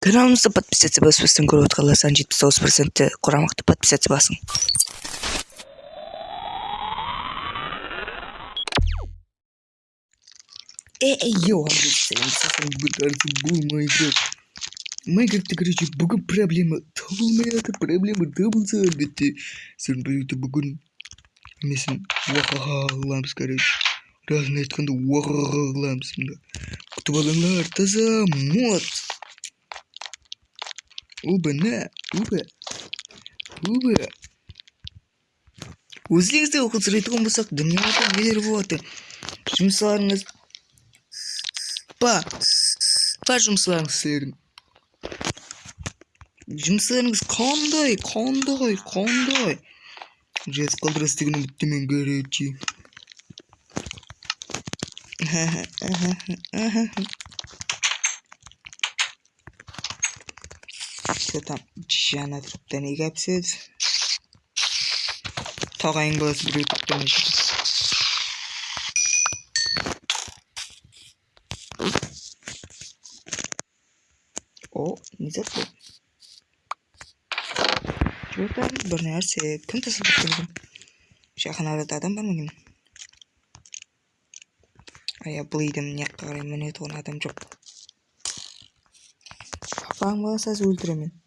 каналымызды подписаться көріп отқандар саны жетпіс тоғыз процентті құрамақты подписаться басың эй йоу короче бүгін проблема. Табылмай жатыр проблема табылса әлбетте сіздердің біреуді бүгін несін уахаха қыламыз короче. Расын айтқанда уахаха қыламыз мында күтіп алыңдар таза мод. Оба на оба оба өзіңізде оқып сұрайтын болсақ дүниеде нелер болады жұмыстарыңыз па. Па сіздердің жұмыстарыңыз қандай короче тіпті неге піседі тағайын баласы біреу тіптен о не бұл Что-то бір нәрсе кім тастап кеткен жақын арада адам бар ма екен а я бұл үйдің жаққа қарай міне тұғын адам жоқ апаң болса өлтіремін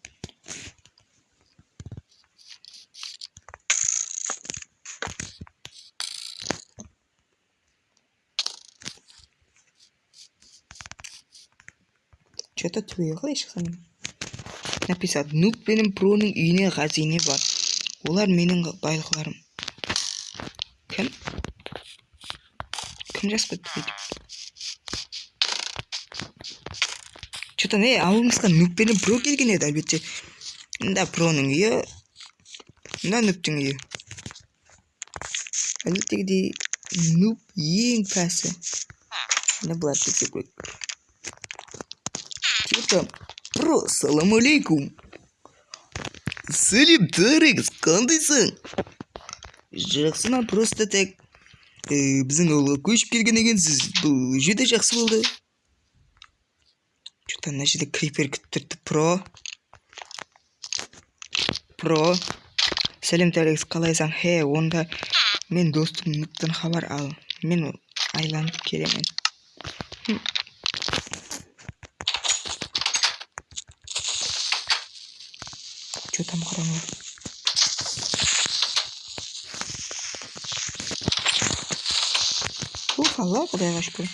түбегі қалай шықсам написано нуб пенен проның үйіне хазине бар. Олар менің байлықтарым кім? Кім жазып кетті бүйтіп че то не ауылымызға нуб пенен про келген еді әлбетте. Мында проның үйі. Мында нубтың үйі. Әлбеттегідей нуб ең пәсі. Мына бұлар кетсе керек Типа, про, салам алейкум. Сәлем тарекс, қандайсың? Жақсыман просто так біздің ауылға көшіп келген екенсіз. Бұл өте жақсы болды. Что-то мына крипер күтіп тұрды. Про. Про. Сәлем тарекс, қалайсың? Хе, онда мен достым нұттан хабар ал. Мен айланып келемін. Что там? Ух, алла құдайға шүкір.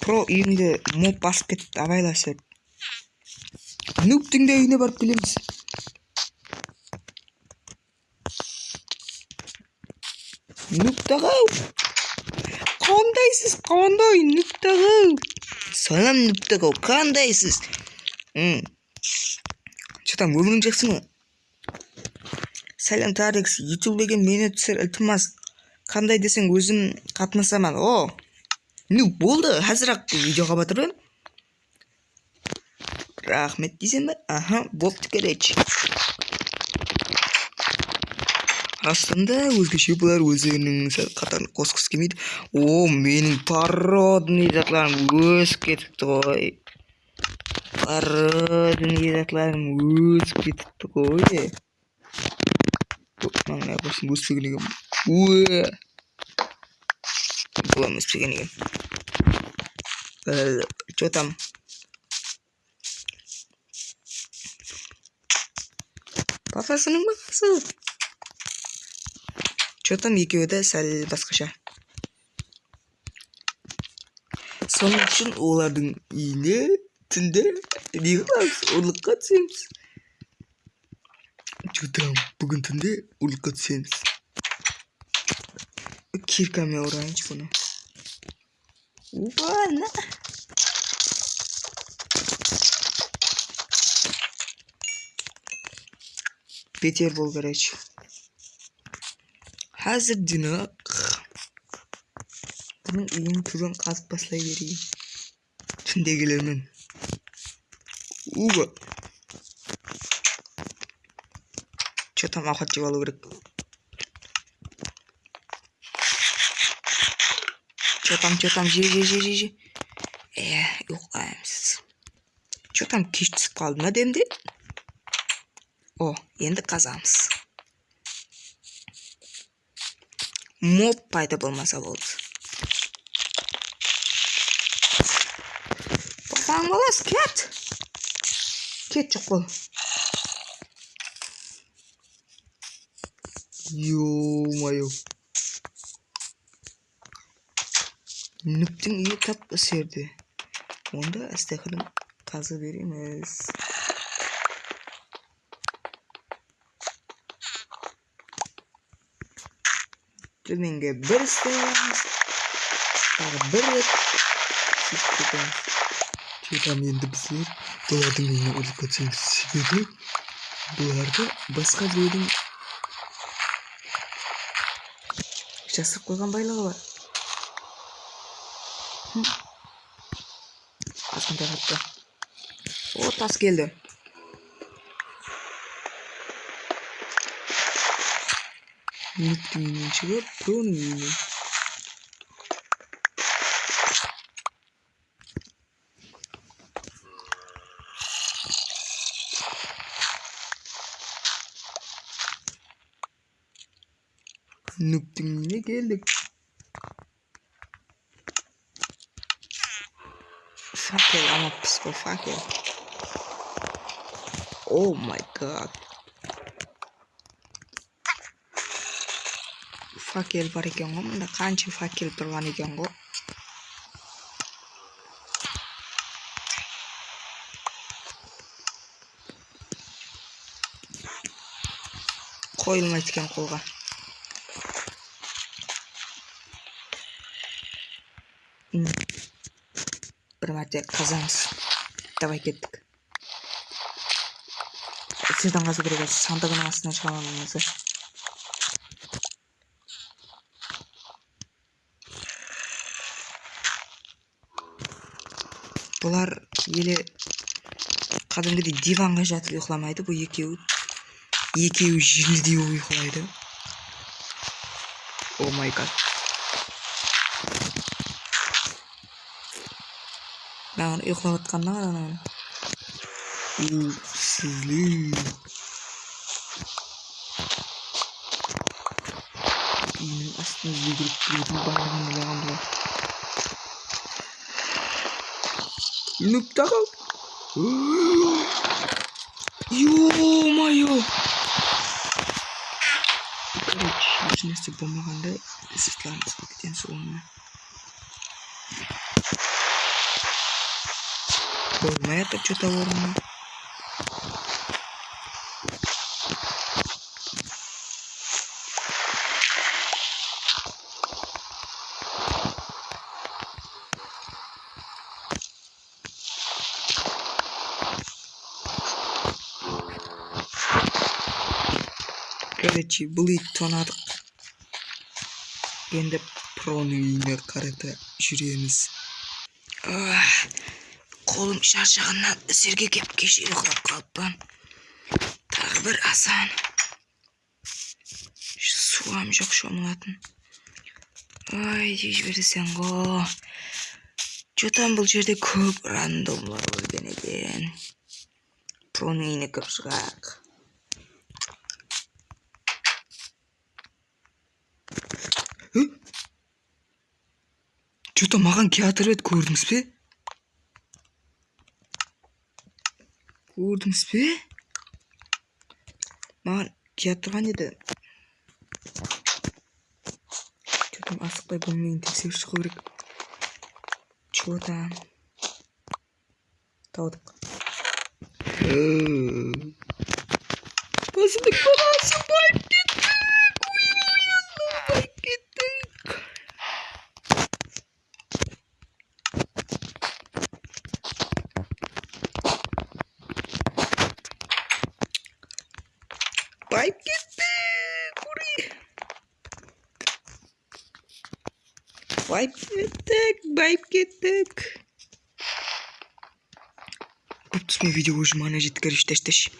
Про үйіңді моб басып кетіпті абайласа. Нуптың да үйіне барып келеміз. Нуптағы қандайсыз қандай нуптағы салам нуптағы қандайсыз өмірің жақсы ма сәлем тарикс деген мені түсір ілтимас қандай десең өзім қатынасамын о ну болды қазір ақ видеоға батырып рахмет дейсің ба аха болыпты короче расында өзгеше бұлар өздерінің қатарын қосқысы келмейді о менің породный затларым өсіп кетіпті ғой породный затларым өсіп кетіпті ғой мынаны неғылсын өспеген екен уе бұлам өспеген екен че там папасының баласы че там екеуі де сәл басқаша соның үшін олардың үйіне içinde diyorlar urluk atıyoruz. Çocuğum bugün tünde urluk atıyoruz. Kirkam ya orange bunu. Bana. Peter Volgareç. Hazır dünü. Bunun uyum turun kalk baslayı vereyim. Tündegilerinin. Уба че там жеп алу керек че там че там? Же же же же же э ұйықтаймыз че чотам кеш түсіп қалды ма демде о енді қазамыз моб пайда болмаса болды тоқтаң баласы кет 이렇게 조금 요마요 Nüptün iyi kap serdi. Onda istekini kazı veririz. Dümenge bir istek. Bir istek. Чотам енді біздер бұлардың үйіне ұрып кетсеңіз себебі бұларды басқа біреудің жасырып қойған байлығы бар азғантай қатты о тас келді нүктің үйінен шығып проның үйіне нүктің үйіне келдік факел ама піс қой факел о май гад факел бар екен ғой мында қанша факел тұрған екен ғой қойылмайды екен қолға бір мәрте қазамыз давай кеттік сырттан қазу керек еді. Сандығының астынан шыға алмаймыз бұлар еле кәдімгідей диванға жатып ұйықламайды бұл екеуі екеуі желдеу ұйықтайды о май гад маған ұйықтап жатқанына қара ананы сізлер үйінің астына жүгіріп біреудің барлығын ойлаған бұлар нүк тағал ё-моё короче ешнәрсе болмағанда сыртламыз кетеміз онымен болмай Жатыр че то орнына короче бұл итті тонадық енді проның үйіне қарата жүреміз Ах, қолым шаршағаннан жерге кеп кеше ұйықтап қалыппын тағы бір асан суам жоқ шомылатын ай дей жіберсең ғой жотам бұл жерде көп рандомлар өлген екен проның үйіне кіріп шығайық че маған келатыр еді көрдіңіз бе көрдіңіз бе маған келіп тұрған еді там асықпай бөлмені тексеріп шығу керек че там таудық басымдық баласы байып Лайпкетък, байпкетък. Както сме видели, жмане, житкари, ще щеш.